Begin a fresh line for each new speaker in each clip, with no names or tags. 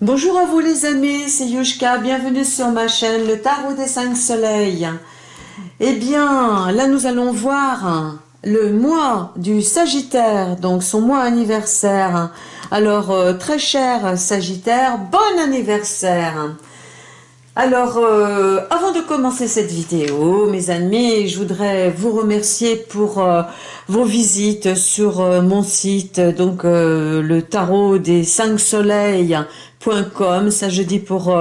Bonjour à vous les amis, c'est Yushka, bienvenue sur ma chaîne, le Tarot des cinq soleils. Eh bien, là nous allons voir le mois du Sagittaire, donc son mois anniversaire. Alors, euh, très cher Sagittaire, bon anniversaire alors, euh, avant de commencer cette vidéo, mes amis, je voudrais vous remercier pour euh, vos visites sur mon site, donc le tarot des cinq soleils.com. Ça, je dis pour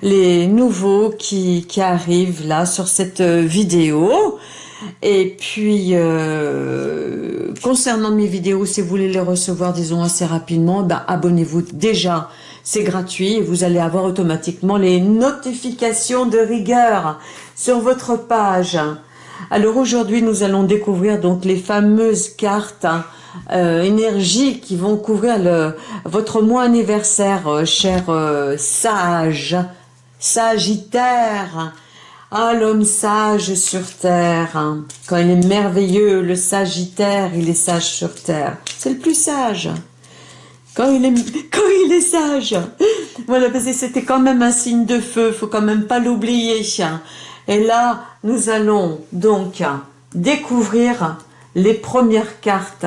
les nouveaux qui, qui arrivent là sur cette vidéo. Et puis, euh, concernant mes vidéos, si vous voulez les recevoir, disons, assez rapidement, ben, abonnez-vous déjà. C'est gratuit vous allez avoir automatiquement les notifications de rigueur sur votre page. Alors aujourd'hui, nous allons découvrir donc les fameuses cartes euh, qui vont couvrir votre mois anniversaire, euh, cher euh, sage, sagittaire. Ah, l'homme sage sur terre, quand il est merveilleux, le sagittaire, il est sage sur terre. C'est le plus sage. Quand il est, sage. Voilà, parce que c'était quand même un signe de feu, faut quand même pas l'oublier. Et là, nous allons donc découvrir les premières cartes.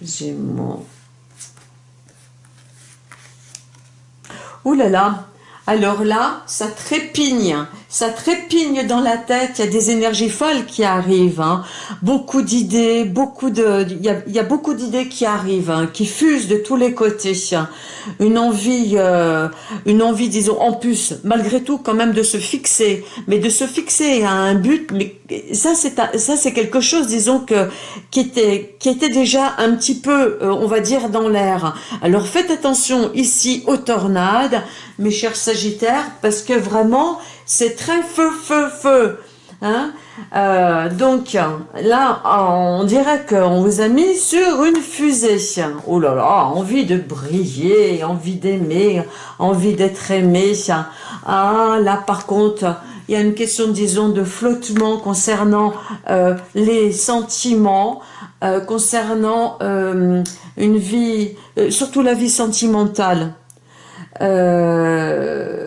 Gémeaux. Ouh là là, alors là, ça trépigne, ça trépigne dans la tête, il y a des énergies folles qui arrivent, hein. beaucoup d'idées, beaucoup de, il y a, beaucoup d'idées qui arrivent, hein, qui fusent de tous les côtés, une envie, euh, une envie, disons, en plus, malgré tout, quand même de se fixer, mais de se fixer à un but, mais ça c'est ça c'est quelque chose, disons que qui était qui était déjà un petit peu, euh, on va dire, dans l'air. Alors faites attention ici aux tornades, mes chers Parce que vraiment, c'est très feu, feu, feu. Hein euh, donc là, on dirait qu'on vous a mis sur une fusée. Oh là là, envie de briller, envie d'aimer, envie d'être aimé. Ah là, par contre, il y a une question, disons, de flottement concernant euh, les sentiments, euh, concernant une vie, surtout la vie sentimentale. Euh,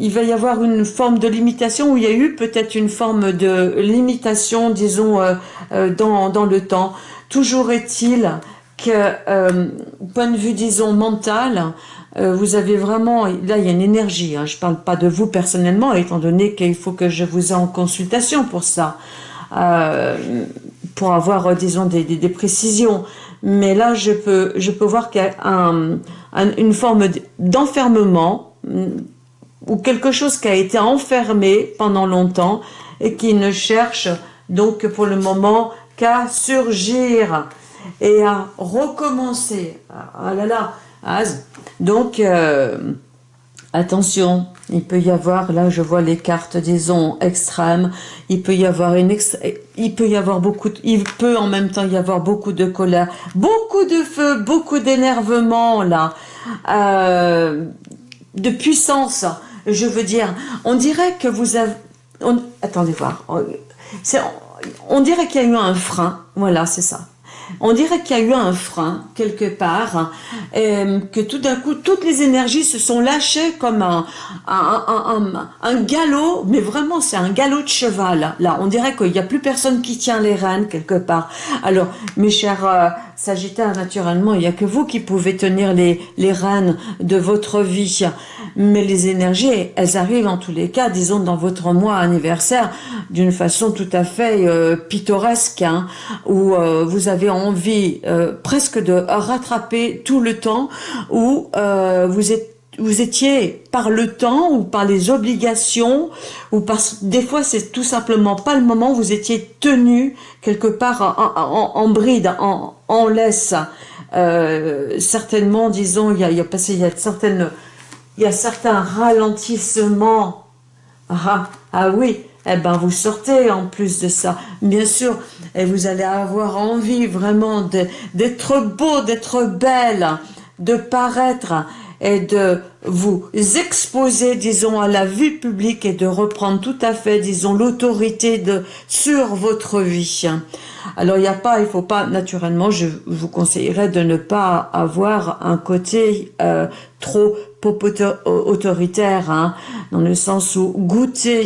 il va y avoir une forme de limitation, où il y a eu peut-être une forme de limitation, disons, euh, euh, dans, dans, le temps. Toujours est-il que, point de vue, disons, mental, vous avez vraiment, là il y a une énergie, hein, je ne parle pas de vous personnellement, étant donné qu'il faut que je vous ai en consultation pour ça, pour avoir, disons, des, précisions mais là je peux, je peux voir qu'il y a une forme d'enfermement ou quelque chose qui a été enfermé pendant longtemps et qui ne cherche donc pour le moment qu'à surgir et à recommencer. Ah là là, donc euh, attention, il peut y avoir, là je vois les cartes, disons, extrêmes, il peut y avoir une il peut y avoir beaucoup, il peut en même temps y avoir beaucoup de colère, beaucoup de feu, beaucoup d'énervement là, euh, de puissance, je veux dire, on dirait que vous avez, attendez voir, on, on dirait qu'il y a eu un frein, voilà c'est ça, on dirait qu'il y a eu un frein quelque part, euh, que tout d'un coup, toutes les énergies se sont lâchées comme un, galop, mais vraiment c'est un galop de cheval. Là, on dirait qu'il n'y a plus personne qui tient les rênes quelque part. Alors, mes chers euh, Sagittaires, naturellement, il n'y a que vous qui pouvez tenir les, les rênes de votre vie. Mais les énergies, elles arrivent en tous les cas, disons, dans votre mois anniversaire, d'une façon tout à fait euh, pittoresque, hein, où vous avez envie euh, presque de rattraper tout le temps où euh, vous êtes vous étiez par le temps ou par les obligations ou parce des fois c'est tout simplement pas le moment vous étiez tenu quelque part en, bride en, en laisse euh, certainement disons il y a, il y a passé il y a certaines il y a certains ralentissements ah, ah oui eh ben vous sortez en plus de ça. Bien sûr, et vous allez avoir envie vraiment d'être beau, d'être belle, de paraître et de vous exposer, disons, à la vue publique et de reprendre tout à fait, disons, l'autorité sur votre vie. Alors il n'y a pas, il faut pas, naturellement, je vous conseillerais de ne pas avoir un côté euh, trop autoritaire, hein, dans le sens où goûter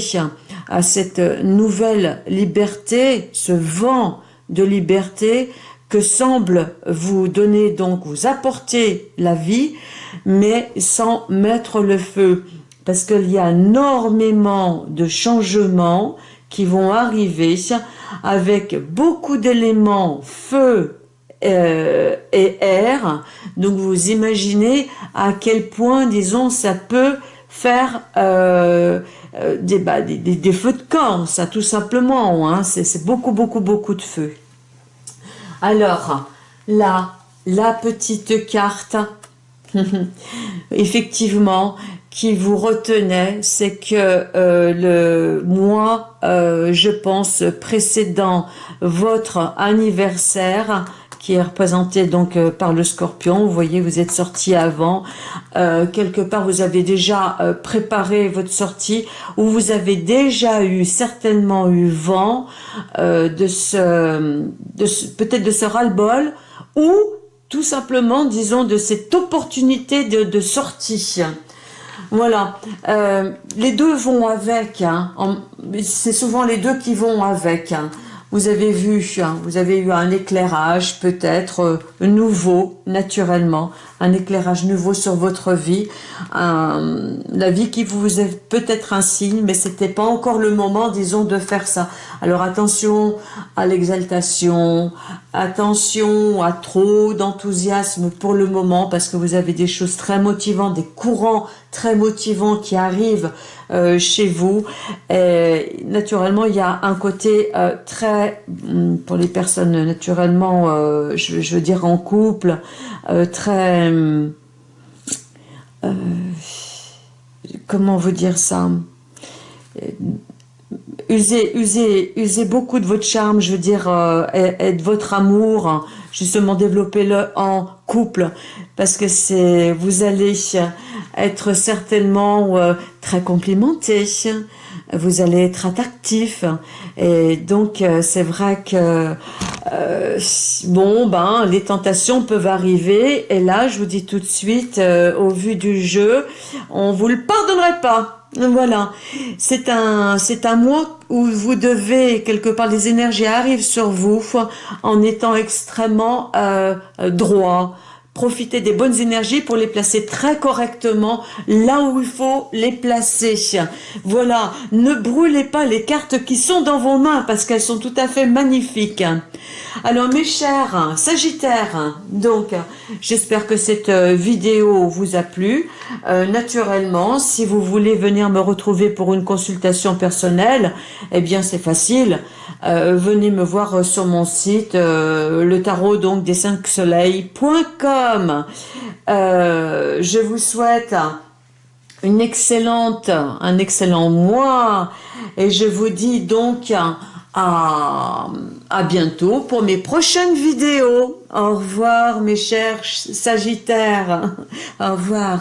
à cette nouvelle liberté, ce vent de liberté que semble vous donner donc, vous apporter la vie, mais sans mettre le feu. Parce qu'il y a énormément de changements qui vont arriver avec beaucoup d'éléments feu euh, et air. Donc vous imaginez à quel point, disons, ça peut faire euh, euh, bah, des, des, feux de camp, ça tout simplement. Hein. C'est beaucoup, beaucoup, beaucoup de feu. Alors, là, la petite carte, effectivement, qui vous retenait, c'est que euh, le mois, euh, je pense, précédent votre anniversaire, qui est représenté donc euh, par le scorpion. Vous voyez, vous êtes sorti avant. quelque part, vous avez déjà préparé votre sortie ou vous avez déjà eu, certainement eu vent de ce, de ce peut-être de ce ras-le-bol ou tout simplement, disons, de cette opportunité de, sortie. Voilà, euh, les deux vont avec, hein. c'est souvent les deux qui vont avec. Hein. Vous avez vu, hein, vous avez eu un éclairage peut-être euh, nouveau, naturellement, un éclairage nouveau sur votre vie, la vie qui vous est peut-être un signe, mais c'était pas encore le moment, disons, de faire ça. Alors attention à l'exaltation, attention à trop d'enthousiasme pour le moment, parce que vous avez des choses très motivantes, des courants très motivants qui arrivent euh, chez vous. Et naturellement, il y a un côté euh, très, hum, pour les personnes naturellement, euh, je, je, veux dire en couple, très euh, comment vous dire ça? Usez, usez, usez beaucoup de votre charme, je veux dire, euh, et, de votre amour, justement développez-le en couple, parce que c'est, vous allez être certainement euh, très complimenté, vous allez être attractif, et donc c'est vrai que euh, bon, ben, les tentations peuvent arriver. Et là, je vous dis tout de suite, euh, au vu du jeu, on vous le pardonnerait pas. Voilà, c'est un, c'est un mois où vous devez, quelque part, les énergies arrivent sur vous en étant extrêmement euh, droit, Profitez des bonnes énergies pour les placer très correctement là où il faut les placer. Voilà, ne brûlez pas les cartes qui sont dans vos mains parce qu'elles sont tout à fait magnifiques. Alors mes chers Sagittaires, donc j'espère que cette euh, vidéo vous a plu. Euh, naturellement, si vous voulez venir me retrouver pour une consultation personnelle, eh bien c'est facile. Euh, venez me voir sur mon site le tarot donc des 5 soleils.com. je vous souhaite une excellente, un excellent mois et je vous dis donc à, à bientôt pour mes prochaines vidéos. Au revoir mes chers Sagittaires. Au revoir.